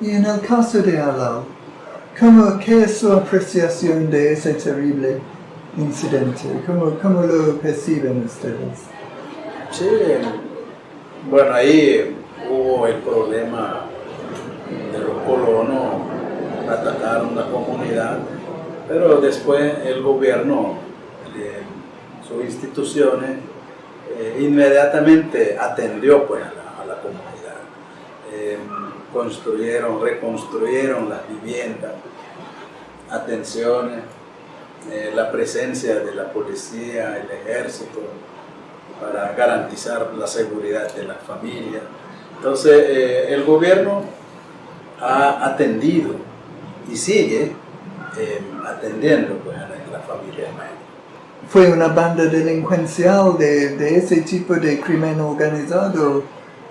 Y en el caso de Alal, ¿cómo, ¿qué es su apreciación de ese terrible incidente? ¿Cómo, cómo lo perciben ustedes? Sí, bueno, ahí hubo el problema de los colonos, atacaron la comunidad, pero después el gobierno, sus instituciones, eh, inmediatamente atendió pues, a, la, comunidad. Eh, construyeron, reconstruyeron las viviendas, atenciones, la presencia de la policía, el ejército, para garantizar la seguridad de las familias. Entonces, eh, el gobierno ha atendido y sigue eh, atendiendo pues, a la, familia ¿Fue una banda delincuencial de, de, ese tipo de crimen organizado?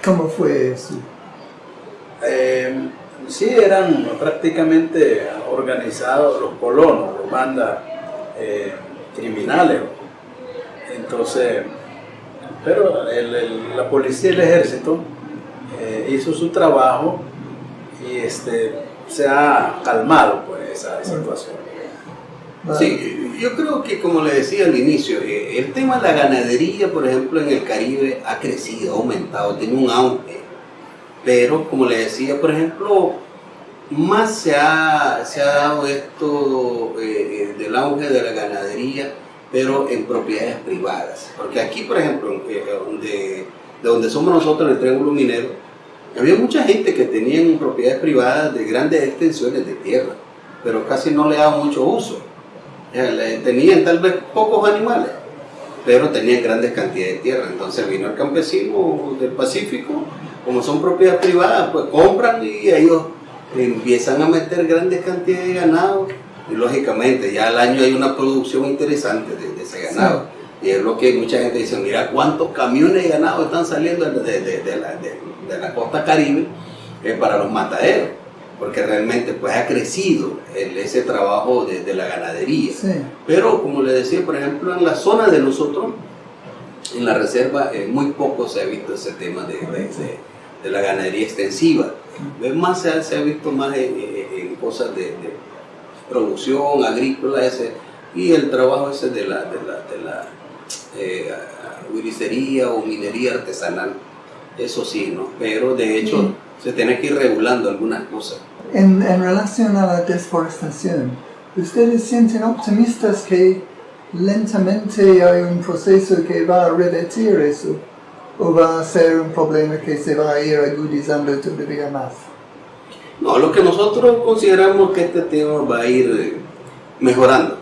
¿Cómo fue eso? Eh, sí, eran prácticamente organizados los colonos, las bandas criminales. Entonces, pero la policía y el ejército eh, hizo su trabajo y este, se ha calmado pues, esa situación. Sí, yo creo que como le decía al inicio, eh, el tema de la ganadería, por ejemplo, en el Caribe ha crecido, ha aumentado, tiene un auge. Pero como le decía, por ejemplo, más se ha, se ha dado esto eh, del auge de la ganadería pero en propiedades privadas. Porque aquí, por ejemplo, eh, donde, de donde somos nosotros, el Triángulo Minero, había mucha gente que tenía propiedades privadas de grandes extensiones de tierra, pero casi no le daban mucho uso. Tenían tal vez pocos animales, pero tenían grandes cantidades de tierra. Entonces vino el campesino del Pacífico, como son propiedades privadas, pues compran y ellos empiezan a meter grandes cantidades de ganado y lógicamente ya al año hay una producción interesante de, ese ganado. Y es lo que mucha gente dice, mira cuántos camiones de ganado están saliendo de, de la, la, costa caribe eh, para los mataderos, porque realmente pues ha crecido ese trabajo de, la ganadería. Pero como le decía, por ejemplo, en la zona de nosotros, en la reserva, eh, muy poco se ha visto ese tema de, la ganadería extensiva. Más se ha, visto más en cosas de producción agrícola ese, y el trabajo ese de la, de la, de la eh, o minería artesanal. Eso sí, ¿no? Pero de hecho se tiene que ir regulando algunas cosas. En, en relación a la deforestación, ¿ustedes sienten optimistas que lentamente hay un proceso que va a revertir eso? ¿O va a ser un problema que se va a ir agudizando todavía más? No, lo que nosotros consideramos que este tema va a ir eh, mejorando.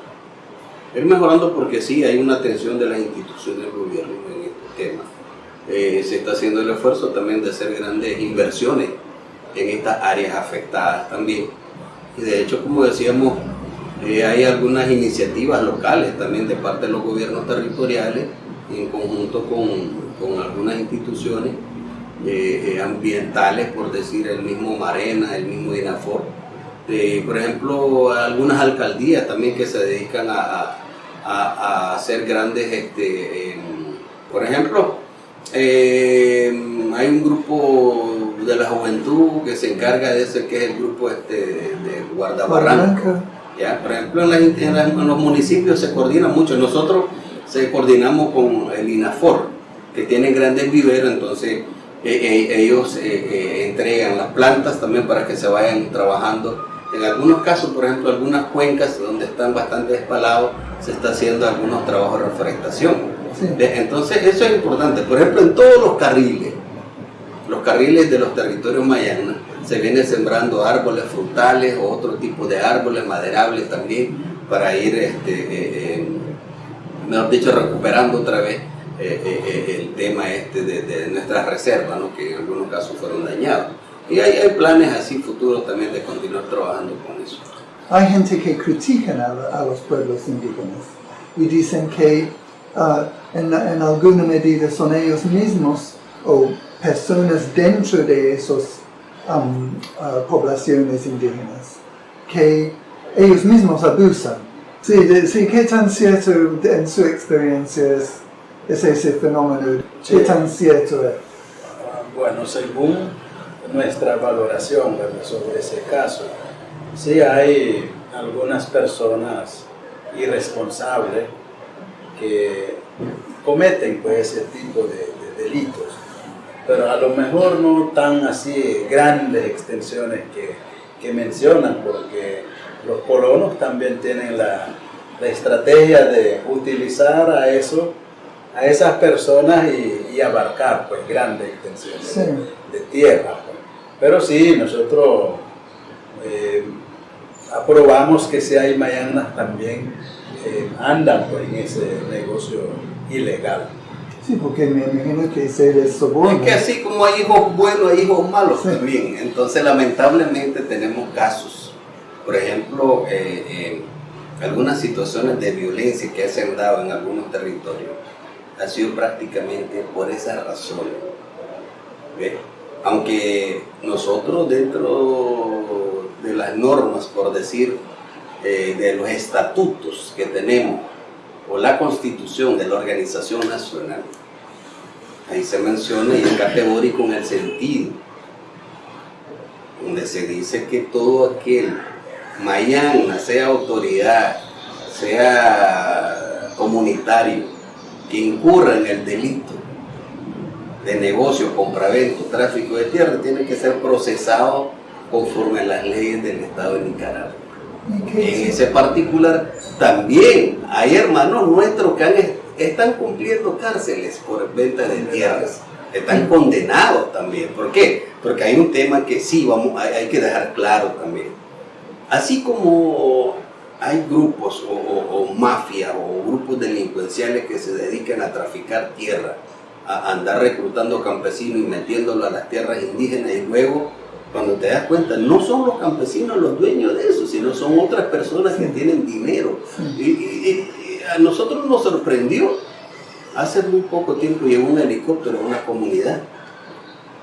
Ir mejorando porque sí, hay una atención de las instituciones del gobierno en este tema. Eh, se está haciendo el esfuerzo también de hacer grandes inversiones en estas áreas afectadas también. Y de hecho, como decíamos, eh, hay algunas iniciativas locales también de parte de los gobiernos territoriales en conjunto con, con algunas instituciones eh, ambientales, por decir el mismo Marena, el mismo INAFOR. por ejemplo, algunas alcaldías también que se dedican a, a, hacer grandes, este, em, por ejemplo, em, hay un grupo de la juventud que se encarga de ese que es el grupo este, de Guardabarranca. ¿ya? Por ejemplo, en, en, los municipios se coordina mucho. Nosotros se coordinamos con el INAFOR, que tiene grandes viveros, entonces eh, eh, ellos eh, entregan las plantas también para que se vayan trabajando. En algunos casos, por ejemplo, algunas cuencas donde están bastante despalados, se está haciendo algunos trabajos de reforestación. Entonces, eso es importante. Por ejemplo, en todos los carriles, los carriles de los territorios mayanas, se vienen sembrando árboles frutales o otro tipo de árboles maderables también para ir, este, mejor dicho, recuperando otra vez eh, eh, eh, el tema este de, de nuestras reservas, ¿no? que en algunos casos fueron dañados. Y hay, hay, planes así futuros también de continuar trabajando con eso. Hay gente que critican a, a los pueblos indígenas y dicen que uh, en, en, alguna medida son ellos mismos o personas dentro de esas um, uh, poblaciones indígenas que ellos mismos abusan. Sí, de, sí, ¿qué tan cierto en su experiencia es es ese fenómeno. ¿Qué tan cierto es? Bueno, según nuestra valoración ¿verdad? sobre ese caso. Sí hay algunas personas irresponsables que cometen pues, ese tipo de, de delitos, pero a lo mejor no tan así grandes extensiones que, que mencionan, porque los colonos también tienen la, la estrategia de utilizar a eso a esas personas y, y abarcar pues grandes extensiones Sí. de, de tierra. pues. Pero sí, nosotros eh, aprobamos que si hay mayanas también eh, andan pues, en ese negocio ilegal. Sí, porque me imagino que se les soborna. Es que así como hay hijos buenos, hay hijos malos Sí. también. Entonces, lamentablemente tenemos casos. Por ejemplo, eh, en algunas situaciones de violencia que se han dado en algunos territorios, ha sido prácticamente por esa razón. Aunque nosotros dentro de las normas, por decir, eh, de los estatutos que tenemos, o la constitución de la organización nacional, ahí se menciona y es categórico en el sentido, donde se dice que todo aquel mañana, sea autoridad, sea comunitario, que incurra en el delito de negocio, compravento, tráfico de tierra, tiene que ser procesado conforme a las leyes del Estado de Nicaragua. ¿Y qué En es? ese particular también hay hermanos nuestros que han- están cumpliendo cárceles por venta de tierras. Están condenados también. ¿Por qué? Porque hay un tema que sí vamos, hay, hay que dejar claro también. Así como hay grupos o, o, o mafias o grupos delincuenciales que se dedican a traficar tierra, a andar reclutando campesinos y metiéndolo a las tierras indígenas y luego cuando te das cuenta, no son los campesinos los dueños de eso, sino son otras personas que tienen dinero. Y, y- y a nosotros nos sorprendió, hace muy poco tiempo llegó un helicóptero a una comunidad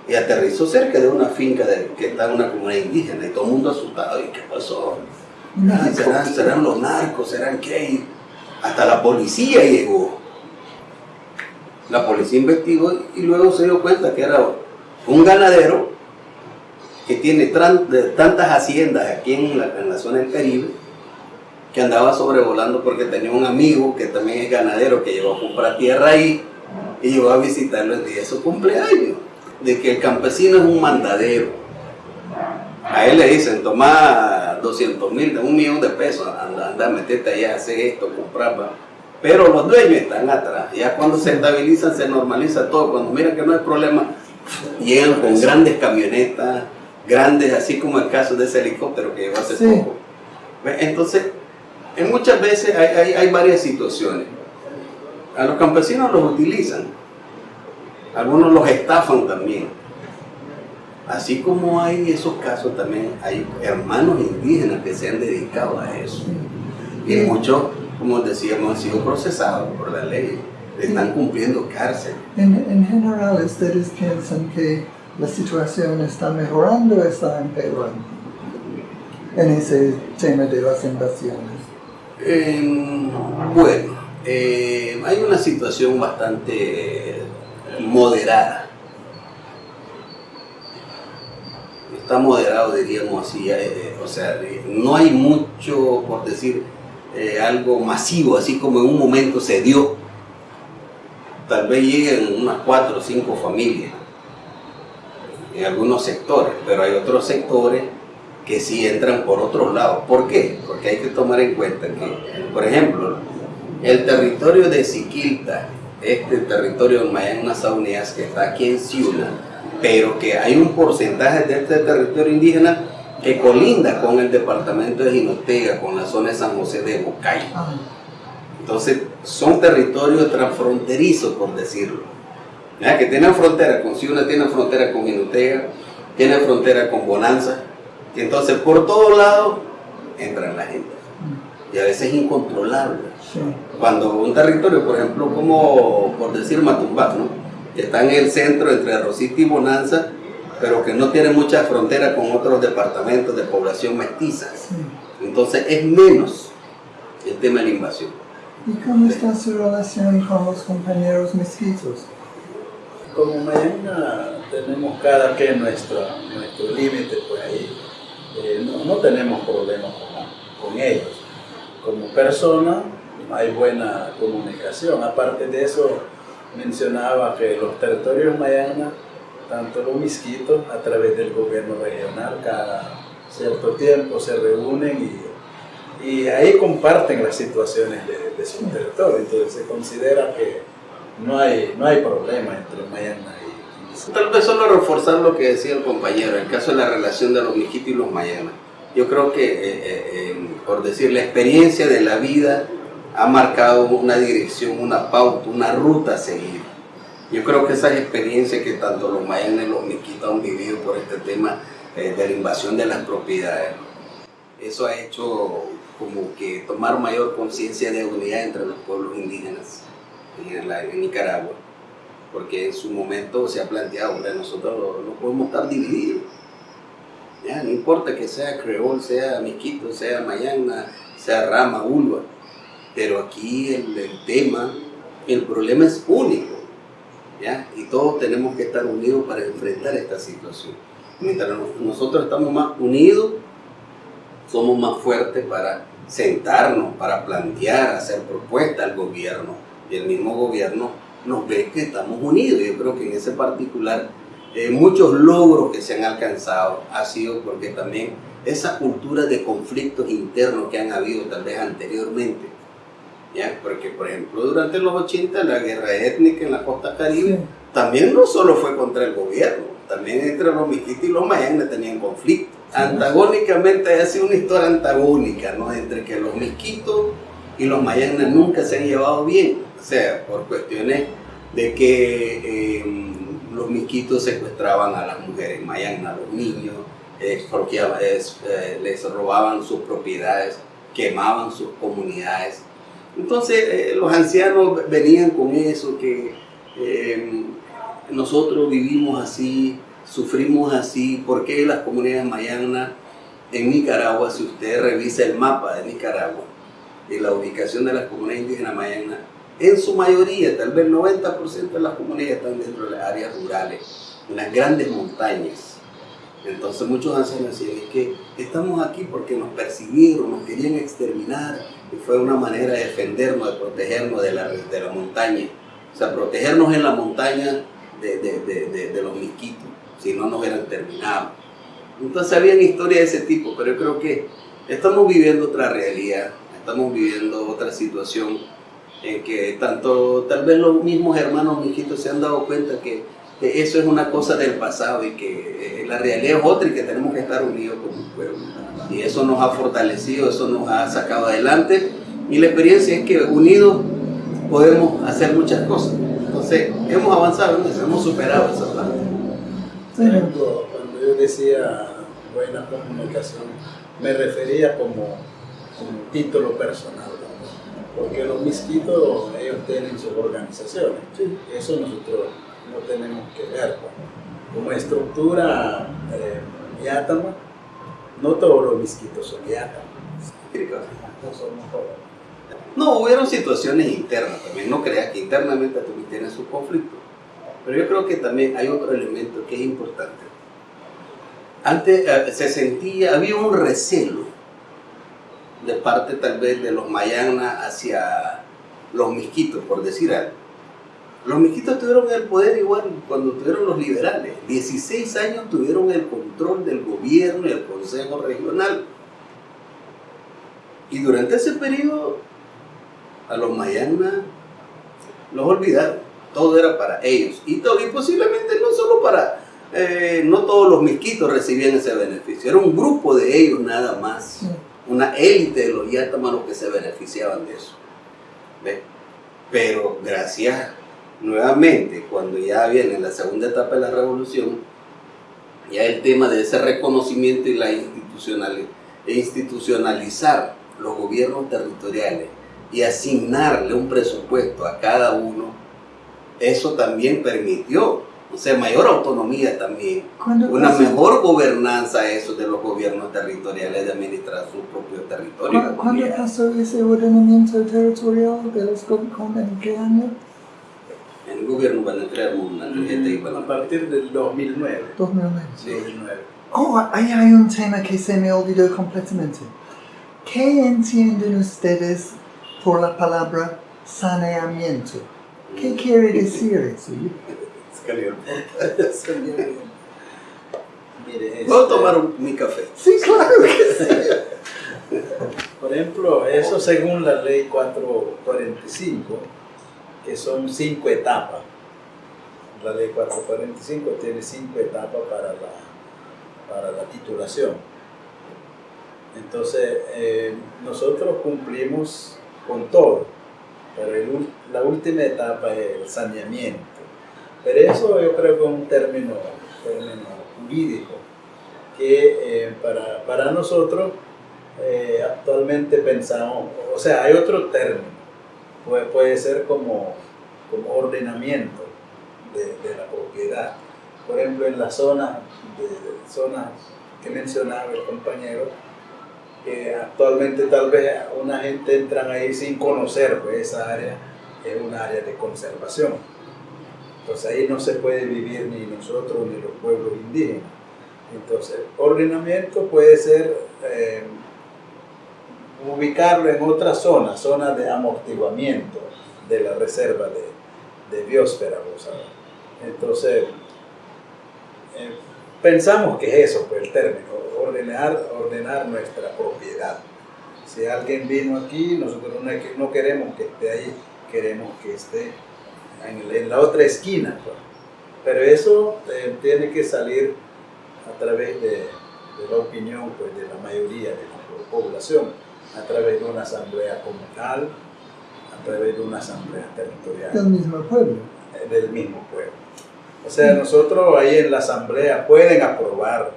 y aterrizó cerca de una finca de- que está en una comunidad indígena y todo el mundo asustado. ¿Y qué pasó? ¿Serán, los narcos? ¿Serán qué? Hasta la policía llegó. La policía investigó y luego se dio cuenta que era un ganadero que tiene tantas haciendas aquí en la, en la zona del Caribe que andaba sobrevolando porque tenía un amigo que también es ganadero que llegó a comprar tierra ahí y llegó a visitarlo el día de su cumpleaños. De que el campesino es un mandadero. A él le dicen, toma 200 mil, un millón de pesos, anda, anda, metete allá, hace esto, comprar. va". Pero los dueños están atrás. Ya cuando se estabilizan, se normaliza todo. Cuando miran que no hay problema, llegan con grandes camionetas, grandes, así como el caso de ese helicóptero que llegó hace Sí. poco. Entonces, en muchas veces hay, hay- hay varias situaciones. A los campesinos los utilizan, algunos los estafan también. Así como hay esos casos también, hay hermanos indígenas que se han dedicado a eso. Y muchos, como decíamos, han sido procesados por la ley, están cumpliendo cárcel. En, en general, ¿ustedes piensan que la situación está mejorando o está empeorando en ese tema de las invasiones? Eh, bueno, eh, hay una situación bastante moderada. Moderado, diríamos así. eh, o sea, eh, no hay mucho, por decir, eh, algo masivo, así como en un momento se dio. Tal vez lleguen unas cuatro o cinco familias en algunos sectores, pero hay otros sectores que sí entran por otros lados. ¿Por qué? Porque hay que tomar en cuenta que, por ejemplo, el territorio de Siquilta, este territorio de Mayán Nazaunias que está aquí en Ciuna, pero que hay un porcentaje de este territorio indígena que colinda con el departamento de Jinotega, con la zona de San José de Bocay. Entonces, son territorios transfronterizos, por decirlo. ¿Ya? Que tienen frontera con Ciuna, tienen frontera con Jinotega, tienen frontera con Bonanza. Y entonces, por todos lados, entra la gente. Y a veces es incontrolable. sí. Cuando un territorio, por ejemplo, como por decir Matumbac, ¿no? Que está en el centro entre Rosita y Bonanza, pero que no tiene mucha frontera con otros departamentos de población mestiza. sí. Entonces es menos el tema de la invasión. ¿Y cómo está su relación con los compañeros mestizos? como Mayana tenemos cada que nuestro, nuestro límite, pues ahí eh, no, no, tenemos problemas con, con, ellos. Como persona hay buena comunicación. Aparte de eso, mencionaba que los territorios Mayana, tanto los misquitos, a través del gobierno regional, cada cierto tiempo se reúnen y, y ahí comparten las situaciones de, de su territorio. Entonces se considera que no hay, no hay problema entre Mayana y, Tal vez solo reforzar lo que decía el compañero, el caso de la relación de los mijitos y los Mayana. Yo creo que, eh, eh, eh, por decir, la experiencia de la vida ha marcado una dirección, una pauta, una ruta a seguir. Yo creo que esas experiencias que tanto los Mayana y los mijitos han vivido por este tema de la invasión de las propiedades, eso ha hecho como que tomar mayor conciencia de unidad entre los pueblos indígenas en Nicaragua, porque en su momento se ha planteado, hombre, nosotros no podemos estar divididos. Ya, no importa que sea creol, sea miquito, sea mayana, sea rama, ulva, pero aquí el, tema, el problema es único, ¿ya? y todos tenemos que estar unidos para enfrentar esta situación. Mientras nosotros estamos más unidos, somos más fuertes para sentarnos, para plantear, hacer propuestas al gobierno y el mismo gobierno nos ve que estamos unidos. Yo creo que en ese particular eh, muchos logros que se han alcanzado ha sido porque también esa cultura de conflictos internos que han habido tal vez anteriormente, ¿ya? porque por ejemplo durante los 80 la guerra étnica en la costa caribe sí. también no solo fue contra el gobierno, también entre los miquitos y los mayanes tenían conflictos. Antagónicamente ha sido una historia antagónica, ¿no? Entre que los misquitos y los mayanes nunca se han llevado bien, o sea, por cuestiones de que eh, los misquitos secuestraban a las mujeres mayanas, a los niños, eh, eh, les robaban sus propiedades, quemaban sus comunidades. Entonces eh, los ancianos venían con eso, que eh, nosotros vivimos así, sufrimos así, ¿por qué las comunidades mayanas en Nicaragua, si usted revisa el mapa de Nicaragua, y la ubicación de las comunidades indígenas mayanas, en su mayoría, tal vez el 90% de las comunidades están dentro de las áreas rurales, en las grandes montañas. Entonces muchos ancianos decían, es que estamos aquí porque nos persiguieron, nos querían exterminar, y fue una manera de defendernos, de protegernos de la, de la montaña. O sea, protegernos en la montaña de, de, de, los misquitos, si no nos hubieran terminado. Entonces había historias de ese tipo, pero yo creo que estamos viviendo otra realidad, estamos viviendo otra situación en que tanto tal vez los mismos hermanos mijitos se han dado cuenta que eso es una cosa del pasado y que eh, la realidad es otra y que tenemos que estar unidos como pueblo. Y eso nos ha fortalecido, eso nos ha sacado adelante y la experiencia es que unidos podemos hacer muchas cosas. Entonces, hemos avanzado, hemos superado esa parte. Cuando, cuando yo decía buena comunicación, me refería como, como título personal, porque los misquitos, ellos tienen sus organizaciones, sí. eso nosotros no tenemos que ver. Como estructura eh, no todos los misquitos son yátamas. No somos. No, hubieron situaciones internas también, no creas que internamente también tienen su conflicto. Pero yo creo que también hay otro elemento que es importante. Antes eh, se sentía, había un recelo de parte tal vez de los mayanas hacia los misquitos, por decir algo. Los misquitos tuvieron el poder igual cuando tuvieron los liberales. 16 años tuvieron el control del gobierno y el consejo regional. Y durante ese periodo a los mayanas los olvidaron. Todo era para ellos. Y, todo, y posiblemente no solo para... Eh, no todos los misquitos recibían ese beneficio. Era un grupo de ellos nada más. Una élite de los yatamanos que se beneficiaban de eso. ¿Ve? Pero gracias nuevamente, cuando ya viene la segunda etapa de la revolución, ya el tema de ese reconocimiento y la institucional, e institucionalizar los gobiernos territoriales y asignarle un presupuesto a cada uno, eso también permitió, o sea, mayor autonomía también, una mejor gobernanza eso de los gobiernos territoriales de administrar su propio territorio. ¿Cuándo pasó ese ordenamiento territorial de los en qué año? El gobierno van a crear una tarjeta y van A a partir del 2009. 2009. Sí, 2009. Oh, ahí hay un tema que se me olvidó completamente. ¿Qué entienden ustedes por la palabra saneamiento? ¿Qué quiere decir eso? Mire, Puedo este, tomar un- mi café. Sí, claro que sí. Por ejemplo, eso según la ley 445, que son cinco etapas. La ley 445 tiene cinco etapas para la, para la titulación. Entonces, eh, nosotros cumplimos con todo, pero la última etapa es el saneamiento. Pero eso yo creo que es un término, término jurídico que eh, para, para nosotros eh, actualmente pensamos, o sea, hay otro término, puede, puede ser como, como ordenamiento de, la propiedad. Por ejemplo, en la zona, de, zonas que mencionaba el compañero, que actualmente tal vez una gente entran ahí sin conocer, pues esa área es un área de conservación. Entonces ahí no se puede vivir ni nosotros ni los pueblos indígenas. Entonces, ordenamiento puede ser eh, ubicarlo en otra zona, zona de amortiguamiento de la reserva de, de biosfera. vos sabés. Entonces, eh, pensamos que es eso, pues el término, ordenar, ordenar nuestra propiedad. Si alguien vino aquí, nosotros no, queremos que esté ahí, queremos que esté en, la otra esquina. pues. Pero eso eh, tiene que salir a través de, de la opinión pues, de la mayoría de la población, a través de una asamblea comunal, a través de una asamblea territorial Del mismo pueblo. eh, del mismo pueblo. O sea, nosotros ahí en la asamblea pueden aprobar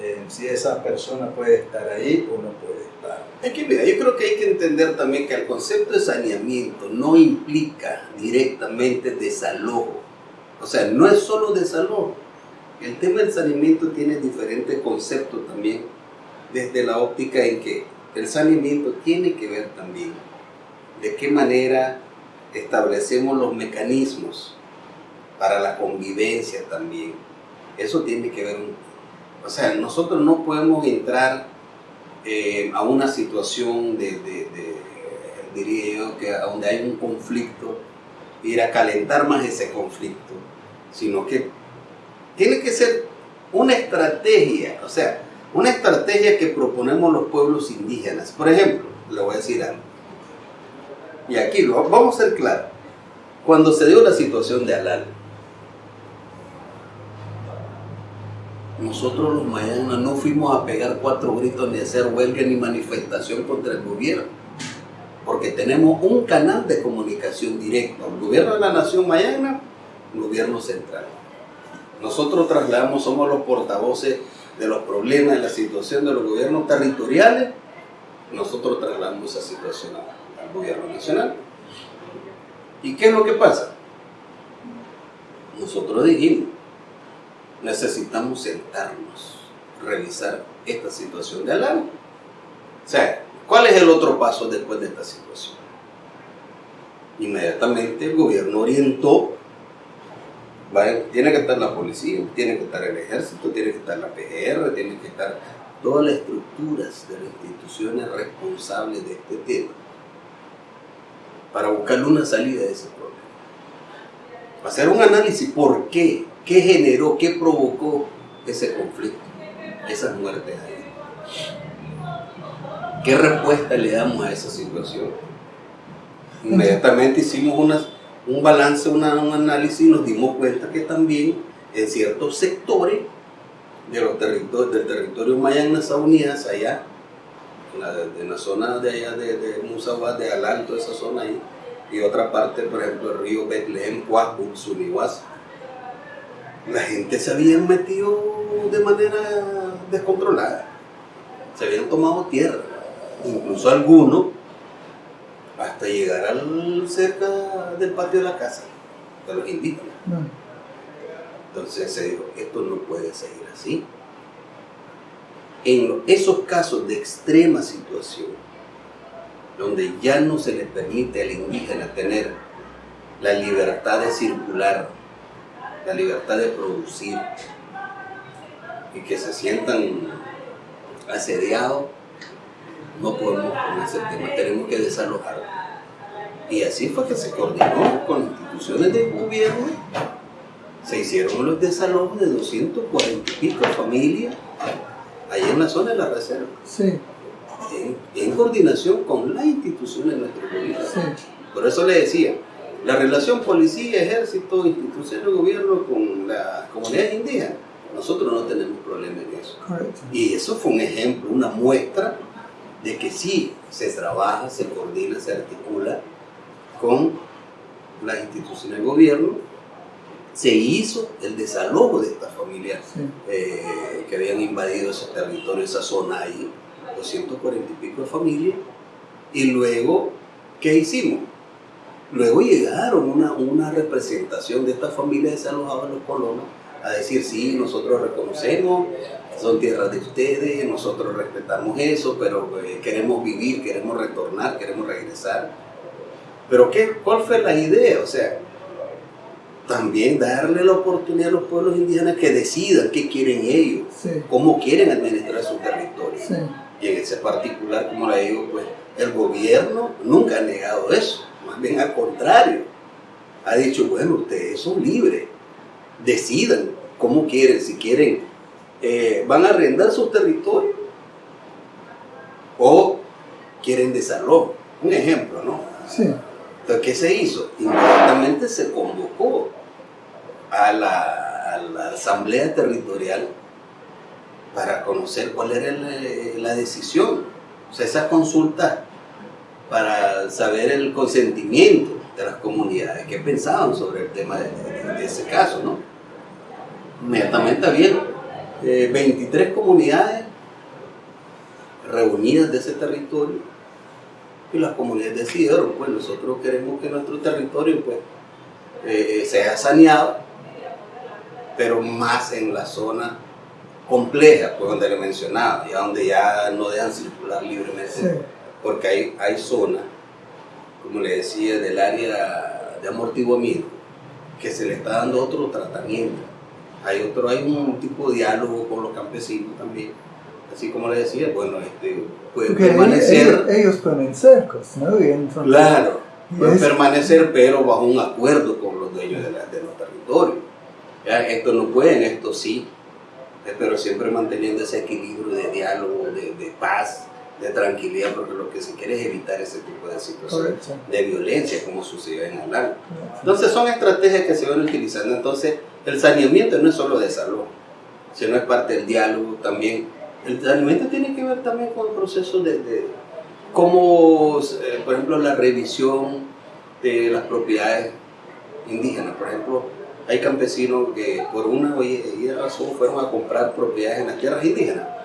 eh, si esa persona puede estar ahí o no puede estar. Es que mira, yo creo que hay que entender también que el concepto de saneamiento no implica directamente desalojo. O sea, no es solo desalojo. El tema del saneamiento tiene diferentes conceptos también, desde la óptica en que el saneamiento tiene que ver también de qué manera establecemos los mecanismos para la convivencia también. Eso tiene que ver, o sea, nosotros no podemos entrar eh, a una situación de, de- diría yo, que donde hay un conflicto, ir a calentar más ese conflicto, sino que tiene que ser una estrategia, o sea, una estrategia que proponemos los pueblos indígenas. Por ejemplo, le voy a decir algo. Y aquí lo vamos a ser claros. Cuando se dio la situación de Alal, nosotros los mayanas no fuimos a pegar cuatro gritos ni hacer huelga ni manifestación contra el gobierno, porque tenemos un canal de comunicación directo, el gobierno de la nación mayana, el gobierno central. Nosotros trasladamos, somos los portavoces de los problemas, de la situación de los gobiernos territoriales, nosotros trasladamos esa situación al, gobierno nacional. ¿Y qué es lo que pasa? Nosotros dijimos, necesitamos sentarnos, revisar esta situación de alarma. O sea, ¿cuál es el otro paso después de esta situación? Inmediatamente el gobierno orientó, tiene que estar la policía, tiene que estar el ejército, tiene que estar la PGR, tiene que estar todas las estructuras de las instituciones responsables de este tema para buscarle una salida de ese problema. Hacer un análisis por qué, qué generó, qué provocó ese conflicto, esas muertes ahí. ¿Qué respuesta le damos a esa situación? Inmediatamente hicimos una- un balance, una- un análisis y nos dimos cuenta que también en ciertos sectores de los territorios, del territorio Mayana Unidas, allá, en la, en la zona de allá de, de de Alal, esa zona ahí, y otra parte, por ejemplo, el río Betlehem, Cuacu, Sunihuas, la gente se habían metido de manera descontrolada, se habían tomado tierra, incluso algunos, hasta llegar al, cerca del patio de la casa, de los indígenas. No. Entonces se dijo, esto no puede seguir así. En esos casos de extrema situación, donde ya no se le permite al indígena tener la libertad de circular, la libertad de producir, y que se sientan asediados, no podemos con ese tema, tenemos que desalojar. Y así fue que se coordinó con instituciones del gobierno, se hicieron los desalojos de 240 y pico familias, ahí en la zona de la reserva. Sí, En, en coordinación con las instituciones de nuestro gobierno. sí, Por eso le decía, la relación policía, ejército, instituciones de gobierno con las comunidades indígenas, nosotros no tenemos problema en eso. correcto. Y eso fue un ejemplo, una muestra de que sí se trabaja, se coordina, se articula con las instituciones de gobierno. Se hizo el desalojo de estas familias Sí, eh, que habían invadido ese territorio, esa zona ahí, 240 y pico de familias. Y luego, ¿qué hicimos? Luego llegaron una, una representación de estas familias desalojadas los colonos a decir, sí, nosotros reconocemos, son tierras de ustedes, nosotros respetamos eso, pero eh, queremos vivir, queremos retornar, queremos regresar. Pero ¿qué, ¿cuál fue la idea? O sea, también darle la oportunidad a los pueblos indígenas que decidan qué quieren ellos, sí, cómo quieren administrar su territorio. sí, Y en ese particular, como le digo, pues el gobierno nunca ha negado eso, más bien al contrario, ha dicho, bueno, ustedes son libres, decidan cómo quieren, si quieren, eh, van a arrendar su territorio o quieren desalojo. Un ejemplo, ¿no? sí, Entonces, ¿qué se hizo? Inmediatamente se convocó a la, a la Asamblea Territorial para conocer cuál era el- la decisión. O sea, esa consulta para saber el consentimiento de las comunidades, qué pensaban sobre el tema de, de- de ese caso, ¿no? Inmediatamente había eh, 23 comunidades reunidas de ese territorio y las comunidades decidieron, pues nosotros queremos que nuestro territorio pues eh, sea saneado, pero más en la zona compleja, pues donde le mencionaba, ya donde ya no dejan circular libremente, sí, porque hay, hay zonas, como le decía, del área de amortiguamiento, que se le está dando otro tratamiento. Hay otro, hay un tipo de diálogo con los campesinos también. Así como le decía, bueno, este, puede Porque permanecer. ellos, ellos ponen cercos, ¿no? Y entonces, Claro, y puede es- permanecer, pero bajo un acuerdo con los dueños de, la- de los territorios. Ya, Esto no pueden, esto sí, pero siempre manteniendo ese equilibrio de diálogo, de, de paz, de tranquilidad, porque lo que se quiere es evitar ese tipo de situaciones Correcto. de violencia como sucedió en correcto. Entonces son estrategias que se van utilizando. Entonces el saneamiento no es solo de salud, sino es parte del diálogo también. El saneamiento tiene que ver también con el proceso de, de cómo, eh, por ejemplo, la revisión de las propiedades indígenas. Por ejemplo, hay campesinos que por una o razón fueron a comprar propiedades en las tierras indígenas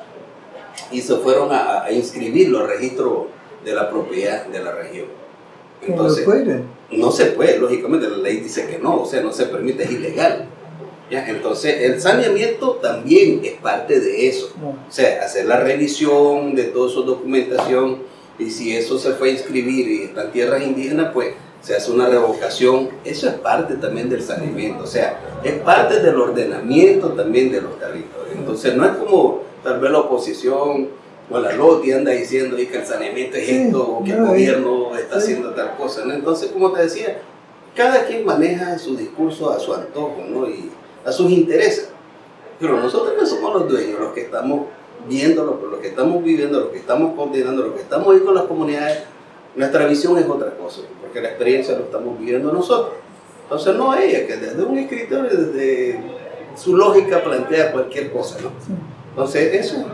y se fueron a, a inscribirlo al registro de la propiedad de la región. Entonces, no se puede, lógicamente la ley dice que no, o sea, no se permite, es ilegal. ¿ya? Entonces, el saneamiento también es parte de eso. O sea, hacer la revisión de toda su documentación y si eso se fue a inscribir y está en tierras indígenas, pues se hace una revocación. Eso es parte también del saneamiento, o sea, es parte del ordenamiento también de los territorios. Entonces, no es como tal vez la oposición o la LOTI anda diciendo y que el saneamiento es Sí, esto o que el no, gobierno está sí. haciendo tal cosa. ¿no? Entonces, como te decía, cada quien maneja su discurso a su antojo ¿no? y a sus intereses. Pero nosotros no somos los dueños, los que estamos viéndolo, los que estamos viviendo, los que estamos coordinando, los que estamos ahí con las comunidades. Nuestra visión es otra cosa, porque la experiencia lo estamos viviendo nosotros. Entonces, no ella, que desde un escritorio, desde su lógica plantea cualquier cosa. ¿no? Sí. Entonces, eso